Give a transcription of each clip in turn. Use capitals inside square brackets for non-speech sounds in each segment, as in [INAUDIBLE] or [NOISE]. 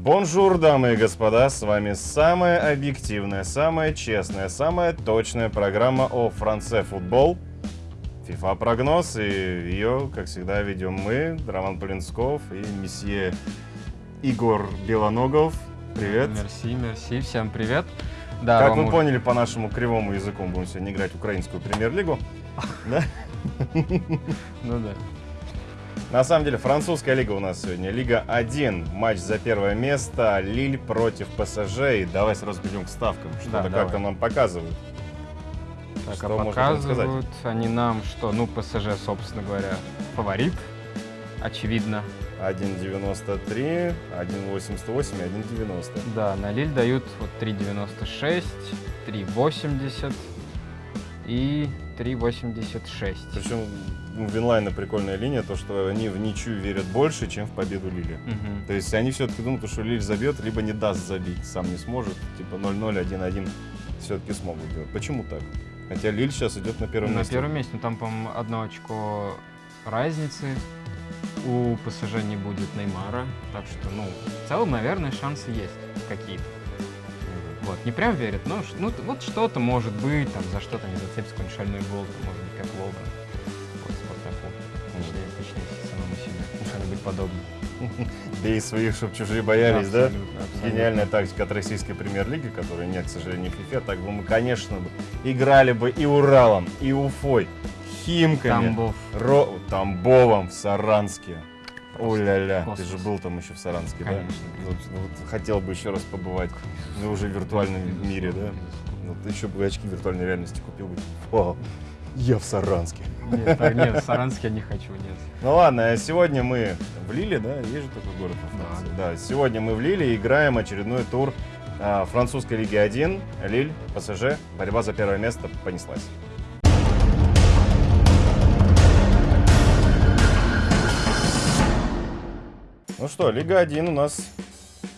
Бонжур, дамы и господа, с вами самая объективная, самая честная, самая точная программа о France Football. FIFA прогноз, и ее, как всегда, ведем мы, Роман Полинсков и месье Игорь Белоногов. Привет. Мерси, мерси, всем привет. Да, как вам вы поняли по нашему кривому языку, мы будем сегодня играть украинскую премьер-лигу. [LAUGHS] Да? Ну да. На самом деле, французская лига у нас сегодня. Лига 1. Матч за первое место. Лиль против ПСЖ. И давай сразу перейдем к ставкам. Что-то Да, как давай. там нам показывают. Так, Что а показывают они нам, что, ну, ПСЖ, собственно говоря, фаворит, очевидно. 1.93, 1.88 и 1.90. Да, на Лиль дают вот 3.96, 3.80 и 3.86. Причем у Винлайна прикольная линия, то что они в ничью верят больше, чем в победу Лили. Мгм. То есть они все-таки думают, что Лиль забьет, либо не даст забить, сам не сможет. Типа 0-0, 1-1 все-таки смогут делать. Почему так? Хотя Лиль сейчас идет на первом На месте. первом месте, ну, там, по-моему, одно очко разницы. У ПСЖ не будет Неймара, так что, ну, в целом, наверное, шансы есть какие-то. Вот, не прям верят, но ну, вот что-то может быть, там, за что-то не зацепится какой-нибудь шальной гол, там, может быть, как Лобан. Вот, Спартаку. Точнее, точнее, самому себе. Что-нибудь подобное. Бей своих, чтобы чужие боялись, да? Абсолютно, абсолютно. Гениальная тактика от российской премьер-лиги, которой нет, к сожалению, в FIFA. Так бы мы, конечно, бы играли бы и Уралом, и Уфой, Химками, Тамбов. Ро... Тамбовом в Саранске. О-ля-ля, ты же был там еще в Саранске, Конечно, да? Вот, вот хотел бы еще раз побывать, но уже в виртуальном мире, да? Ну, ты еще бы очки виртуальной реальности купил бы. О, я в Саранске. Нет, так, нет, в Саранске я не хочу, нет. Ну ладно, а сегодня мы в Лиле, да? Есть же такой город во Да. Франции. Да, сегодня мы в Лиле играем очередной тур а, французской лиги 1. Лиль, ПСЖ, борьба за первое место понеслась. Ну что, Лига 1 у нас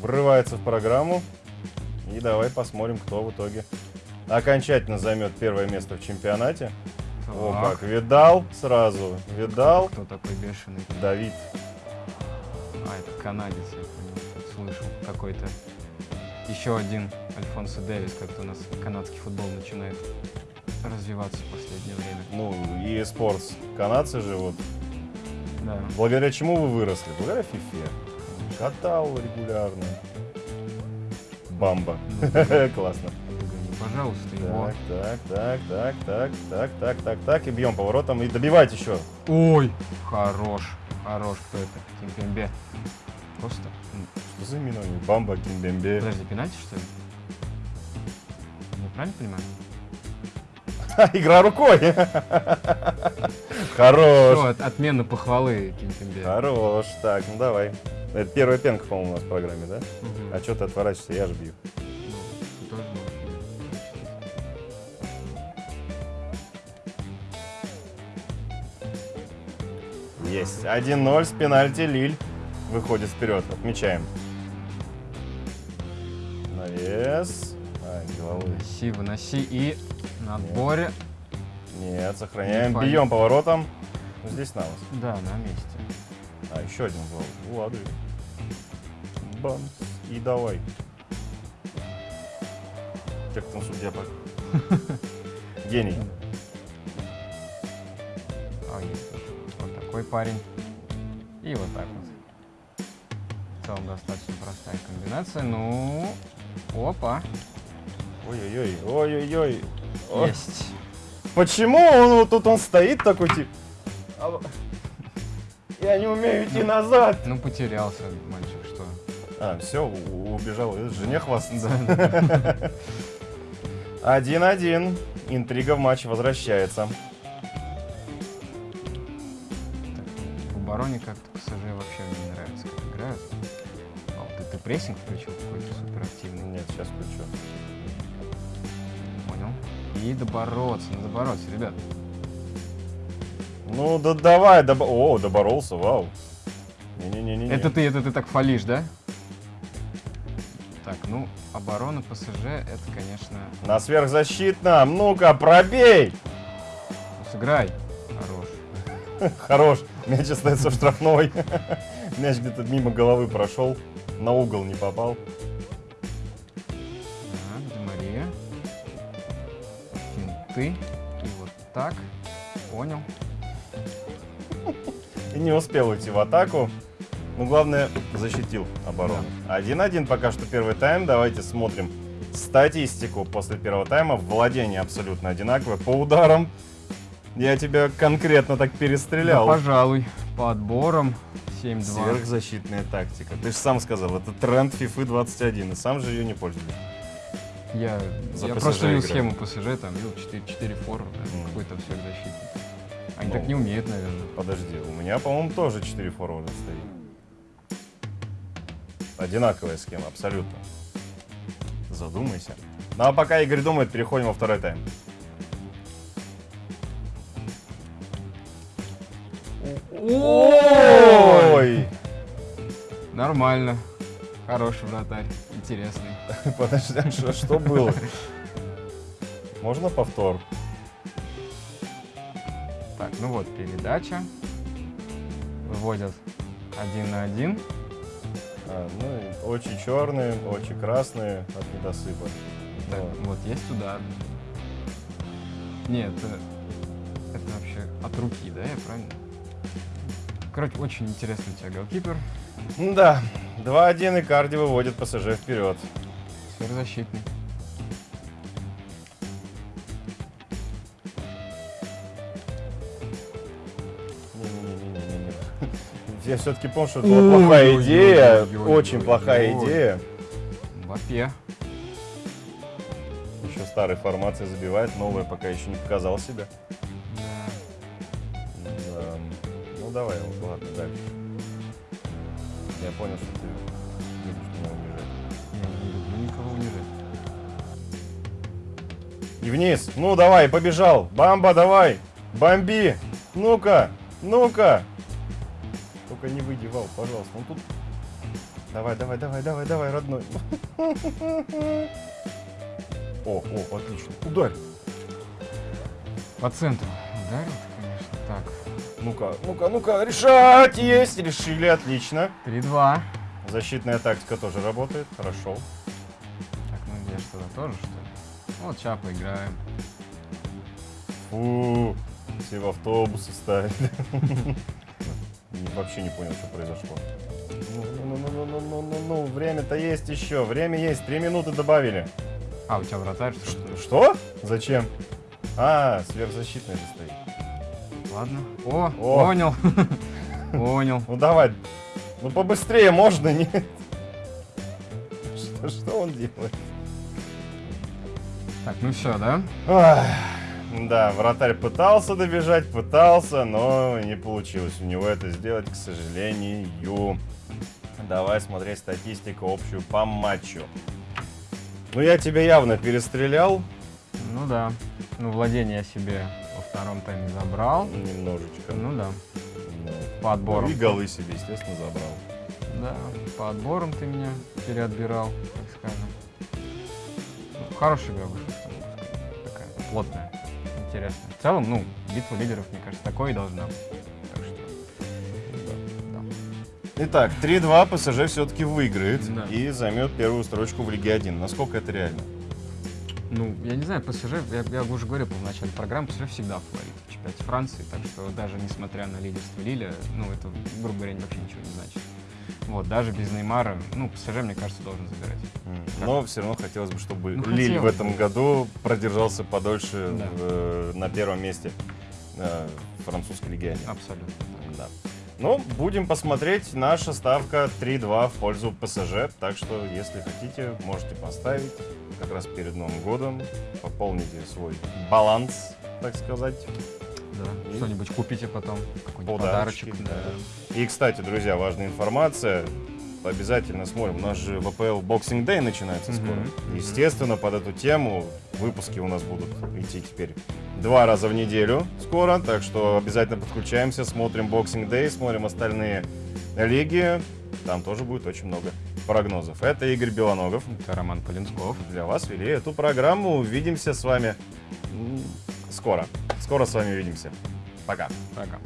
врывается в программу. И давай посмотрим, кто в итоге окончательно займет первое место в чемпионате. О, Так, как, видал сразу, видал. Кто такой бешеный? Давид. А, это канадец, я понял, слышал. Какой-то еще один Альфонсо Дэвис, как-то у нас канадский футбол начинает развиваться в последнее время. Ну, и спортс. Канадцы же вот. Да. Благодаря чему вы выросли? Благодаря фифе. Катал регулярно. Бамба. [LAUGHS] Классно. Пожалуйста, его. Так, так, так, так, так, так, так, так, так. И бьем поворотом. И добивать еще. Ой! Хорош. Хорош, кто это? Кимпембе. Просто. Что за них? Бамба, Кимбембе. Подожди, пенальти, что ли? Я правильно понимаю? [LAUGHS] Игра рукой. [LAUGHS] Хорош. Что, от- отмена похвалы Кимпембе. Хорош. Так, ну давай. Это первая пенка, по-моему, у нас в программе, да? Мгм. А что ты отворачиваешься? Я же бью. Ну, тоже. Есть. 1-0 с пенальти. Лиль выходит вперед. Отмечаем. Навес. А, головой. Выноси, выноси и на отборе. Нет, сохраняем. Не Бьем поворотом. Ну, Здесь на вас. Да, на месте. А, еще один гол. Ладно. Бам. И давай. Как там судья по... [LAUGHS] Гений. А, есть. Вот такой парень. И вот так вот. В целом достаточно простая комбинация. Ну, опа, Ой-ой-ой. Ой-ой-ой. Есть. Почему он вот тут он стоит такой тип? «А Я не умею идти назад. Ну, потерялся мальчик, что. А, все, убежал. Это Жене хвастаться. 1-1. [LAUGHS] Интрига в матче возвращается. В обороне как-то ПСЖ вообще мне не нравится, как играют. А, вот ты, ты прессинг включил какой-то суперактивный. Нет, сейчас включу. И добороться, надо бороться, ребят. Ну да давай, добо- О, доборолся, вау. Не-не-не-не. Это ты, это ты так фалишь, да? Так, ну, оборона ПСЖ, это, конечно... На сверхзащитном. Ну-ка, пробей! ну, Сыграй. Хорош. [LAUGHS] Хорош. Мяч остается в штрафной. [LAUGHS] Мяч где-то мимо головы прошел. На угол не попал. Финты. И вот так. Понял. И не успел уйти в атаку. Ну, главное, защитил оборону. 1-1 пока что первый тайм. Давайте смотрим статистику после первого тайма. Владение абсолютно одинаковое. По ударам я тебя конкретно так Да, перестрелял. пожалуй. По отборам 7-2. Сверхзащитная тактика. Ты же сам сказал, это тренд FIFA 21, и сам же ее не пользуешься. Я, За я просто видел играю. схему ПСЖ, там видел 4, 4 форварда, Мгм. какой-то сверхзащитник. Они Ну. так не умеют, наверное. Подожди, у меня, по-моему, тоже 4 форварда стоит. Одинаковая схема, абсолютно. Задумайся. Ну а пока Игорь думает, переходим во второй тайм. Ой! Нормально. Хороший вратарь. Интересный. [LAUGHS] Подожди, а что, что было? Можно повтор? Так, ну вот, передача. Выводят один на один. А, ну, очи черные, очи красные от недосыпа. Так, Вот. вот есть удар. Нет, это, это вообще от руки, да, я правильно? Короче, очень интересный у тебя голкипер. Да, 2-1 и Карди выводит ПСЖ вперед. Не-не-не-не-не-не. Я все-таки помню, что это была плохая Ой-ой-ой-ой-ой-ой-ой. идея. Очень плохая идея. Мбаппе. Еще старой формации забивает, новая пока еще не показал себя. Да. Да. Давай, вот, ладно, дальше. Я понял, что ты любишь меня унижать. Я не люблю никого унижать. И вниз. Ну давай, побежал. Бамба, давай. Бомби. Ну-ка, ну-ка. Только не выйди, Вал, пожалуйста. Он тут... Давай, давай, давай, давай, давай, родной. О, о, отлично. Ударь. По центру ударил, конечно. Так, Ну-ка, ну-ка, ну-ка, решать есть. Решили, отлично. 3-2. Защитная тактика тоже работает. Хорошо. Так, ну я что-то тоже, что ли? Вот сейчас поиграем. Фу, все в автобусы ставили. Не- [LAUGHS] Вообще не понял, что произошло. Ну, ну, ну, ну, ну, ну, ну, ну, время-то есть еще, время есть, три минуты добавили. А, у тебя вратарь, что ли? Что? Зачем? А, сверхзащитная же стоит. Ладно. О, О. понял. [LAUGHS] Понял. Ну давай, ну побыстрее можно, нет? Что, что он делает? Так, ну все, да? Ах, Да, вратарь пытался добежать, пытался, но не получилось у него это сделать, к сожалению. Давай смотреть статистику общую по матчу. Ну, я тебя явно перестрелял Ну да. Ну, владение себе во втором тайме забрал. немножечко. Ну да. Ну, По отборам. И голы себе, естественно, забрал. Да, по отборам ты меня переотбирал, так скажем. Ну, хорошая игра вышла. Такая плотная, интересная. В целом, ну, битва лидеров, мне кажется, такой и должна быть. Так что, да. Итак, 3-2 ПСЖ все-таки выиграет Да. и займет первую строчку в Лиге 1. Насколько это реально? Ну, я не знаю, ПСЖ, я, я уже говорил в начале программы, ПСЖ всегда фаворит в чемпионате Франции, так что даже несмотря на лидерство Лиля, ну, это, грубо говоря, вообще ничего не значит. Вот, даже без Неймара, ну, ПСЖ, мне кажется, должен забирать. М, Но все равно хотелось бы, чтобы Ну, Лиль в хотелось этом бы. году продержался подольше Да. в, э, на первом месте э, французской лиги 1. Абсолютно. Да. Ну, будем посмотреть. Наша ставка 3-2 в пользу ПСЖ. Так что, если хотите, можете поставить как раз перед Новым годом. Пополните свой баланс, так сказать. Да. И Что-нибудь купите потом, какой-нибудь подарочек. да. И, кстати, друзья, важная информация. Обязательно смотрим. У нас же ВПЛ Boxing Day начинается Мгм, скоро. мгм. Естественно, под эту тему выпуски у нас будут идти теперь два раза в неделю скоро. Так что обязательно подключаемся, смотрим Boxing Day, смотрим остальные лиги. Там тоже будет очень много прогнозов. Это Игорь Белоногов. Это Роман Полинсков. Для вас вели эту программу. Увидимся с вами скоро. Скоро с вами увидимся. Пока. Пока.